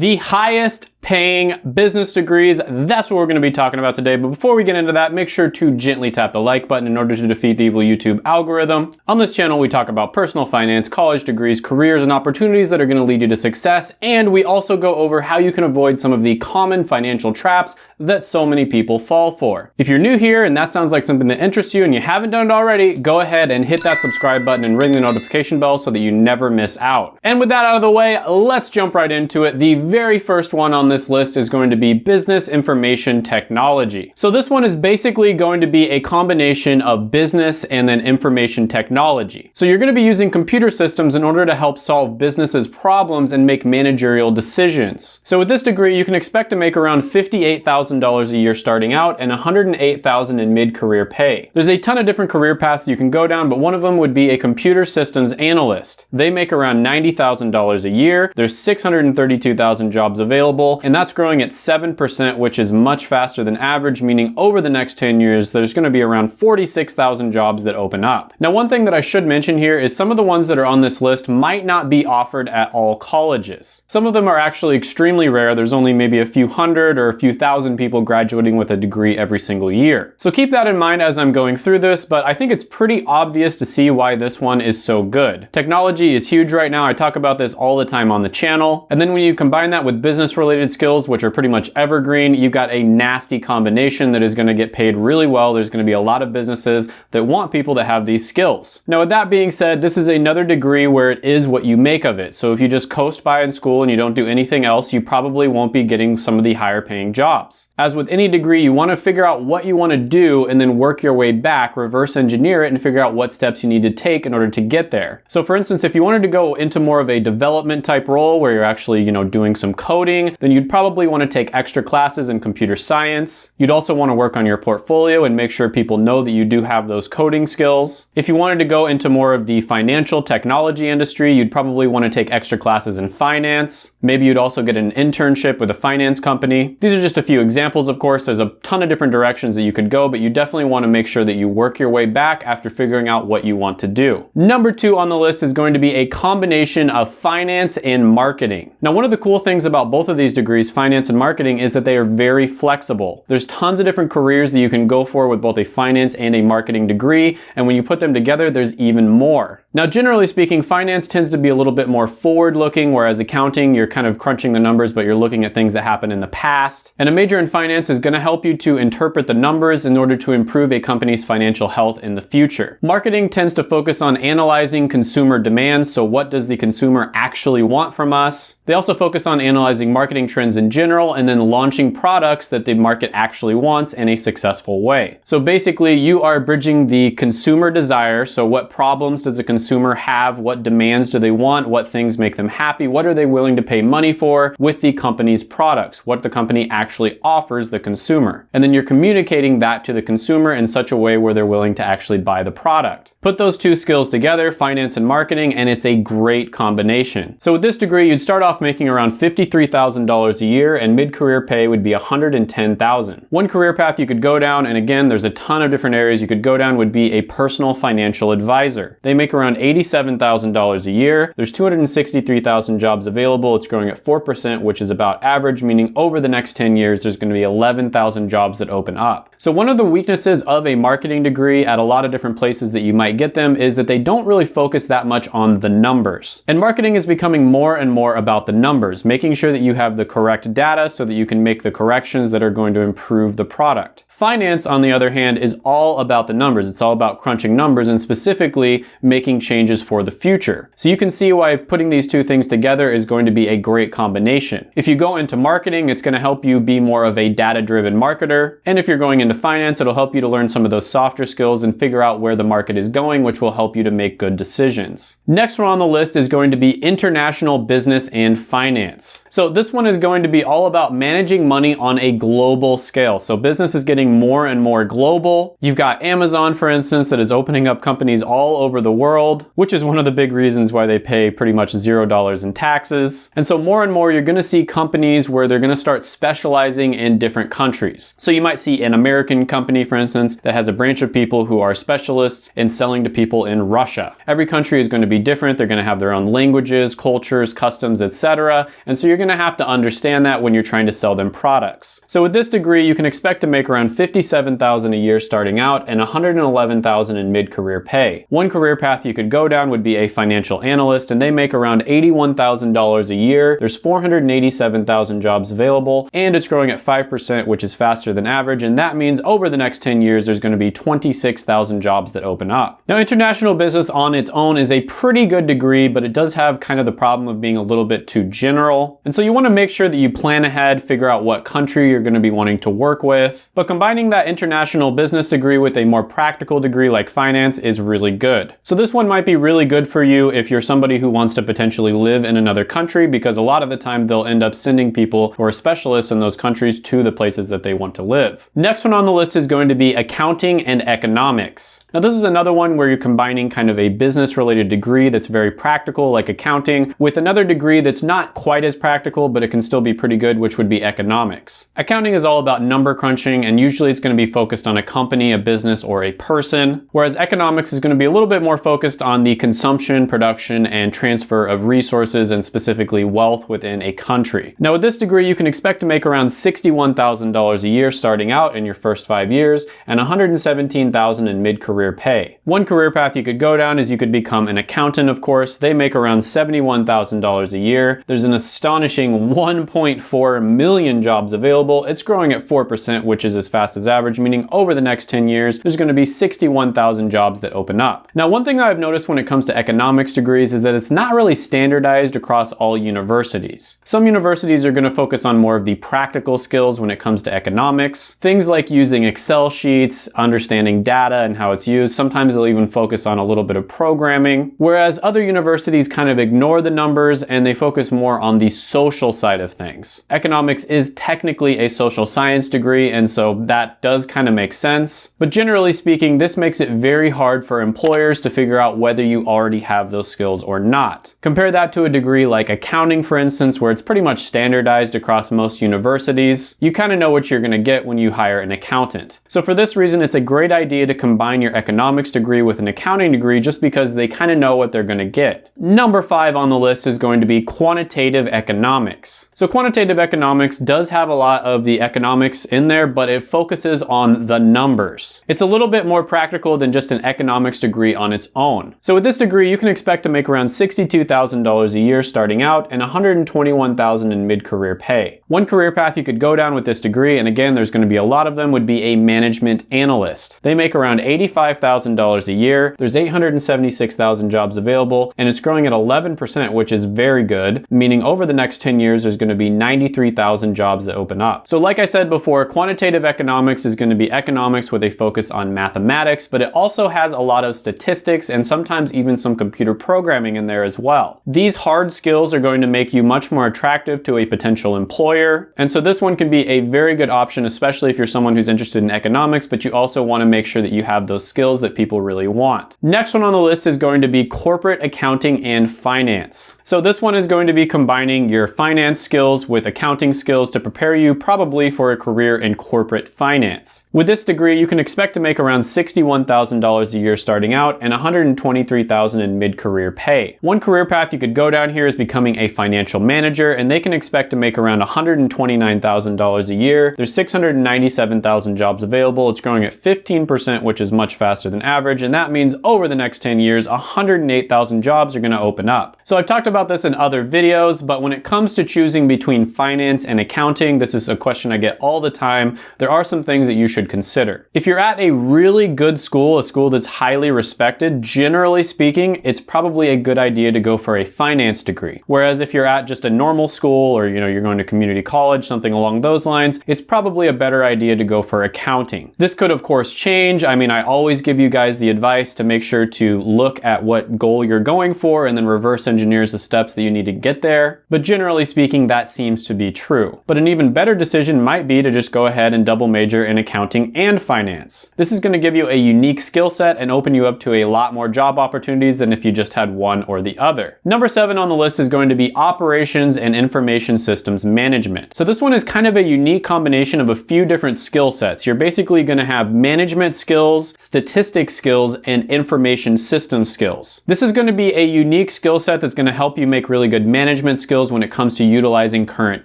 The highest paying business degrees, that's what we're gonna be talking about today. But before we get into that, make sure to gently tap the like button in order to defeat the evil YouTube algorithm. On this channel, we talk about personal finance, college degrees, careers, and opportunities that are gonna lead you to success. And we also go over how you can avoid some of the common financial traps that so many people fall for. If you're new here and that sounds like something that interests you and you haven't done it already, go ahead and hit that subscribe button and ring the notification bell so that you never miss out. And with that out of the way, let's jump right into it. The very first one on this list is going to be business information technology. So this one is basically going to be a combination of business and then information technology. So you're going to be using computer systems in order to help solve businesses problems and make managerial decisions. So with this degree, you can expect to make around 58,000 $1,000 a year starting out and $108,000 in mid-career pay. There's a ton of different career paths you can go down, but one of them would be a computer systems analyst. They make around $90,000 a year. There's 632,000 jobs available, and that's growing at 7%, which is much faster than average, meaning over the next 10 years, there's gonna be around 46,000 jobs that open up. Now, one thing that I should mention here is some of the ones that are on this list might not be offered at all colleges. Some of them are actually extremely rare. There's only maybe a few hundred or a few thousand people graduating with a degree every single year. So keep that in mind as I'm going through this, but I think it's pretty obvious to see why this one is so good. Technology is huge right now. I talk about this all the time on the channel. And then when you combine that with business related skills, which are pretty much evergreen, you've got a nasty combination that is gonna get paid really well. There's gonna be a lot of businesses that want people to have these skills. Now with that being said, this is another degree where it is what you make of it. So if you just coast by in school and you don't do anything else, you probably won't be getting some of the higher paying jobs. As with any degree, you wanna figure out what you wanna do and then work your way back, reverse engineer it and figure out what steps you need to take in order to get there. So for instance, if you wanted to go into more of a development type role where you're actually, you know, doing some coding, then you'd probably wanna take extra classes in computer science. You'd also wanna work on your portfolio and make sure people know that you do have those coding skills. If you wanted to go into more of the financial technology industry, you'd probably wanna take extra classes in finance. Maybe you'd also get an internship with a finance company. These are just a few examples, of course, there's a ton of different directions that you could go, but you definitely want to make sure that you work your way back after figuring out what you want to do. Number two on the list is going to be a combination of finance and marketing. Now, one of the cool things about both of these degrees, finance and marketing, is that they are very flexible. There's tons of different careers that you can go for with both a finance and a marketing degree, and when you put them together, there's even more. Now, generally speaking, finance tends to be a little bit more forward-looking, whereas accounting, you're kind of crunching the numbers, but you're looking at things that happened in the past. And a major in finance is going to help you to interpret the numbers in order to improve a company's financial health in the future. Marketing tends to focus on analyzing consumer demands, so what does the consumer actually want from us? They also focus on analyzing marketing trends in general and then launching products that the market actually wants in a successful way. So basically, you are bridging the consumer desire, so what problems does consumer consumer have? What demands do they want? What things make them happy? What are they willing to pay money for with the company's products? What the company actually offers the consumer. And then you're communicating that to the consumer in such a way where they're willing to actually buy the product. Put those two skills together, finance and marketing, and it's a great combination. So with this degree, you'd start off making around $53,000 a year and mid-career pay would be 110,000. One career path you could go down, and again, there's a ton of different areas you could go down, would be a personal financial advisor. They make around around $87,000 a year. There's 263,000 jobs available. It's growing at 4%, which is about average, meaning over the next 10 years, there's gonna be 11,000 jobs that open up. So one of the weaknesses of a marketing degree at a lot of different places that you might get them is that they don't really focus that much on the numbers. And marketing is becoming more and more about the numbers, making sure that you have the correct data so that you can make the corrections that are going to improve the product. Finance, on the other hand, is all about the numbers. It's all about crunching numbers and specifically making changes for the future. So you can see why putting these two things together is going to be a great combination. If you go into marketing, it's going to help you be more of a data-driven marketer. And if you're going into finance, it'll help you to learn some of those softer skills and figure out where the market is going, which will help you to make good decisions. Next one on the list is going to be international business and finance. So this one is going to be all about managing money on a global scale. So business is getting more and more global. You've got Amazon, for instance, that is opening up companies all over the world, which is one of the big reasons why they pay pretty much zero dollars in taxes. And so more and more, you're gonna see companies where they're gonna start specializing in different countries. So you might see an American company, for instance, that has a branch of people who are specialists in selling to people in Russia. Every country is gonna be different. They're gonna have their own languages, cultures, customs, etc. And so you're gonna have to understand understand that when you're trying to sell them products. So with this degree, you can expect to make around 57,000 a year starting out and 111,000 in mid-career pay. One career path you could go down would be a financial analyst and they make around $81,000 a year. There's 487,000 jobs available and it's growing at 5%, which is faster than average. And that means over the next 10 years, there's going to be 26,000 jobs that open up. Now, international business on its own is a pretty good degree, but it does have kind of the problem of being a little bit too general. And so you want to make sure that you plan ahead, figure out what country you're going to be wanting to work with. But combining that international business degree with a more practical degree like finance is really good. So this one might be really good for you if you're somebody who wants to potentially live in another country because a lot of the time they'll end up sending people who are specialists in those countries to the places that they want to live. Next one on the list is going to be accounting and economics. Now this is another one where you're combining kind of a business related degree that's very practical like accounting with another degree that's not quite as practical but it can still be pretty good which would be economics. Accounting is all about number crunching and usually it's going to be focused on a company, a business, or a person whereas economics is going to be a little bit more focused on the consumption, production, and transfer of resources and specifically wealth within a country. Now with this degree you can expect to make around $61,000 a year starting out in your first five years and 117,000 in mid-career career pay. One career path you could go down is you could become an accountant, of course. They make around $71,000 a year. There's an astonishing 1.4 million jobs available. It's growing at 4%, which is as fast as average, meaning over the next 10 years, there's gonna be 61,000 jobs that open up. Now, one thing that I've noticed when it comes to economics degrees is that it's not really standardized across all universities. Some universities are gonna focus on more of the practical skills when it comes to economics. Things like using Excel sheets, understanding data and how it's used. Sometimes they'll even focus on a little bit of programming, whereas other universities kind of ignore the numbers and they focus more on the social side of things. Economics is technically a social science degree, and so that does kind of make sense. But generally speaking, this makes it very hard for employers to figure out whether you already have those skills or not. Compare that to a degree like accounting, for instance, where it's pretty much standardized across most universities. You kind of know what you're going to get when you hire an accountant. So for this reason, it's a great idea to combine your economics degree with an accounting degree just because they kind of know what they're going to get. Number five on the list is going to be quantitative economics. So quantitative economics does have a lot of the economics in there, but it focuses on the numbers. It's a little bit more practical than just an economics degree on its own. So with this degree, you can expect to make around $62,000 a year starting out and $121,000 in mid-career pay. One career path you could go down with this degree, and again, there's going to be a lot of them, would be a management analyst. They make around 85 $5,000 a year. There's 876,000 jobs available and it's growing at 11%, which is very good, meaning over the next 10 years, there's gonna be 93,000 jobs that open up. So like I said before, quantitative economics is gonna be economics with a focus on mathematics, but it also has a lot of statistics and sometimes even some computer programming in there as well. These hard skills are going to make you much more attractive to a potential employer. And so this one can be a very good option, especially if you're someone who's interested in economics, but you also wanna make sure that you have those skills that people really want. Next one on the list is going to be corporate accounting and finance. So this one is going to be combining your finance skills with accounting skills to prepare you probably for a career in corporate finance. With this degree, you can expect to make around $61,000 a year starting out and $123,000 in mid-career pay. One career path you could go down here is becoming a financial manager and they can expect to make around $129,000 a year. There's 697,000 jobs available. It's growing at 15%, which is much faster faster than average, and that means over the next 10 years, 108,000 jobs are gonna open up. So I've talked about this in other videos, but when it comes to choosing between finance and accounting, this is a question I get all the time, there are some things that you should consider. If you're at a really good school, a school that's highly respected, generally speaking, it's probably a good idea to go for a finance degree. Whereas if you're at just a normal school or you know you're going to community college, something along those lines, it's probably a better idea to go for accounting. This could of course change. I mean, I always give you guys the advice to make sure to look at what goal you're going for and then reverse engineers the steps that you need to get there. But generally speaking, that seems to be true. But an even better decision might be to just go ahead and double major in accounting and finance. This is going to give you a unique skill set and open you up to a lot more job opportunities than if you just had one or the other. Number seven on the list is going to be operations and information systems management. So this one is kind of a unique combination of a few different skill sets. You're basically going to have management skills, statistics skills, and information system skills. This is going to be a unique skill set that's that's gonna help you make really good management skills when it comes to utilizing current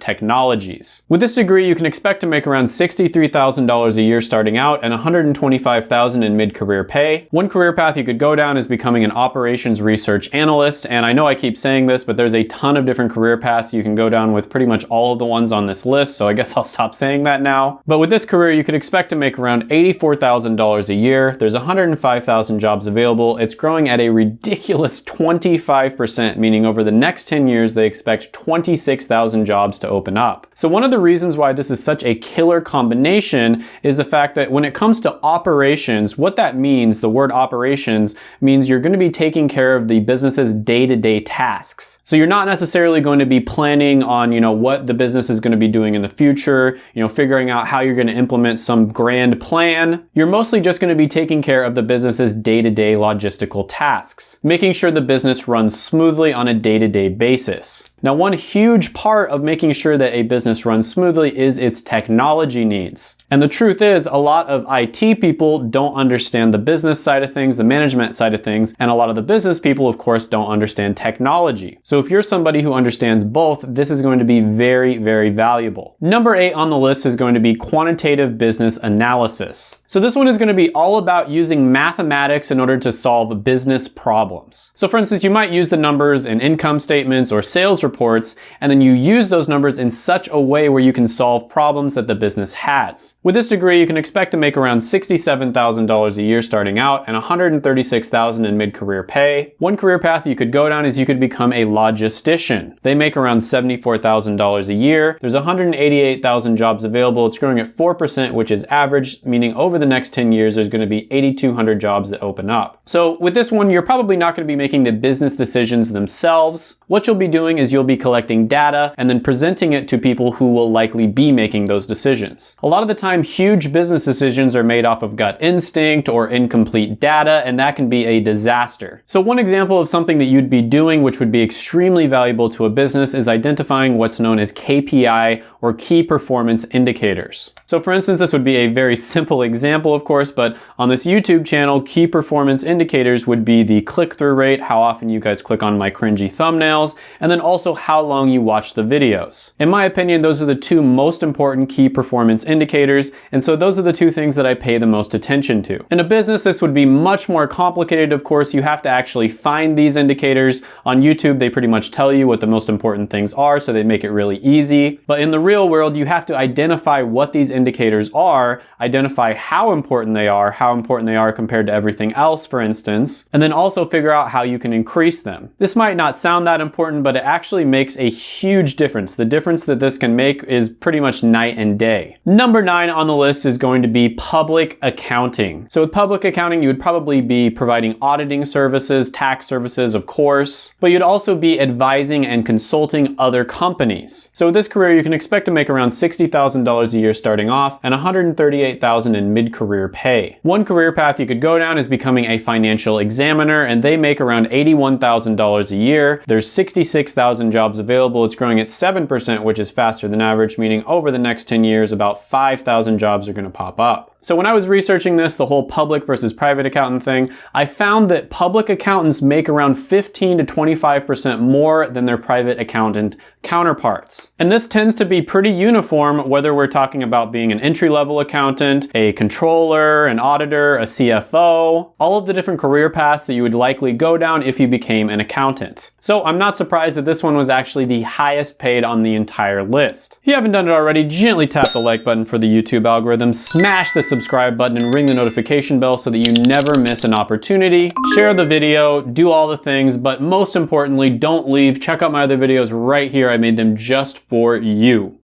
technologies. With this degree, you can expect to make around $63,000 a year starting out and $125,000 in mid-career pay. One career path you could go down is becoming an operations research analyst, and I know I keep saying this, but there's a ton of different career paths you can go down with pretty much all of the ones on this list, so I guess I'll stop saying that now. But with this career, you could expect to make around $84,000 a year. There's 105,000 jobs available. It's growing at a ridiculous 25%, meaning over the next 10 years, they expect 26,000 jobs to open up. So one of the reasons why this is such a killer combination is the fact that when it comes to operations, what that means, the word operations, means you're gonna be taking care of the business's day-to-day -day tasks. So you're not necessarily going to be planning on, you know, what the business is gonna be doing in the future, you know, figuring out how you're gonna implement some grand plan. You're mostly just gonna be taking care of the business's day-to-day -day logistical tasks, making sure the business runs smoothly on a day-to-day -day basis. Now, one huge part of making sure that a business runs smoothly is its technology needs. And the truth is, a lot of IT people don't understand the business side of things, the management side of things, and a lot of the business people, of course, don't understand technology. So if you're somebody who understands both, this is going to be very, very valuable. Number eight on the list is going to be quantitative business analysis. So this one is going to be all about using mathematics in order to solve business problems. So for instance, you might use the numbers in income statements or sales reports, and then you use those numbers in such a way where you can solve problems that the business has. With this degree, you can expect to make around $67,000 a year starting out and $136,000 in mid-career pay. One career path you could go down is you could become a logistician. They make around $74,000 a year. There's 188,000 jobs available. It's growing at 4%, which is average, meaning over the next 10 years, there's gonna be 8,200 jobs that open up. So with this one, you're probably not gonna be making the business decisions themselves. What you'll be doing is you'll be collecting data and then presenting it to people who will likely be making those decisions. A lot of the time, huge business decisions are made off of gut instinct or incomplete data, and that can be a disaster. So one example of something that you'd be doing which would be extremely valuable to a business is identifying what's known as KPI or key performance indicators. So for instance, this would be a very simple example, of course, but on this YouTube channel, key performance indicators would be the click-through rate, how often you guys click on my cringy thumbnails, and then also how long you watch the videos. In my opinion, those are the two most important key performance indicators, and so those are the two things that I pay the most attention to. In a business, this would be much more complicated, of course. You have to actually find these indicators. On YouTube, they pretty much tell you what the most important things are, so they make it really easy. But in the real world, you have to identify what these indicators are, identify how important they are, how important they are compared to everything else, for instance, and then also figure out how you can increase them. This might not sound that important, but it actually makes a huge difference. The difference that this can make is pretty much night and day. Number nine on the list is going to be public accounting. So with public accounting, you would probably be providing auditing services, tax services, of course, but you'd also be advising and consulting other companies. So with this career, you can expect to make around $60,000 a year starting off and $138,000 in mid-career pay. One career path you could go down is becoming a financial examiner, and they make around $81,000 a year. There's 66,000 jobs available. It's growing at 7%, which is faster than average, meaning over the next 10 years, about 5,000 jobs are gonna pop up. So when I was researching this, the whole public versus private accountant thing, I found that public accountants make around 15 to 25% more than their private accountant counterparts. And this tends to be pretty uniform whether we're talking about being an entry-level accountant, a controller, an auditor, a CFO, all of the different career paths that you would likely go down if you became an accountant. So I'm not surprised that this one was actually the highest paid on the entire list. If you haven't done it already, gently tap the like button for the YouTube algorithm, smash the subscribe button and ring the notification bell so that you never miss an opportunity. Share the video, do all the things, but most importantly, don't leave. Check out my other videos right here. I made them just for you.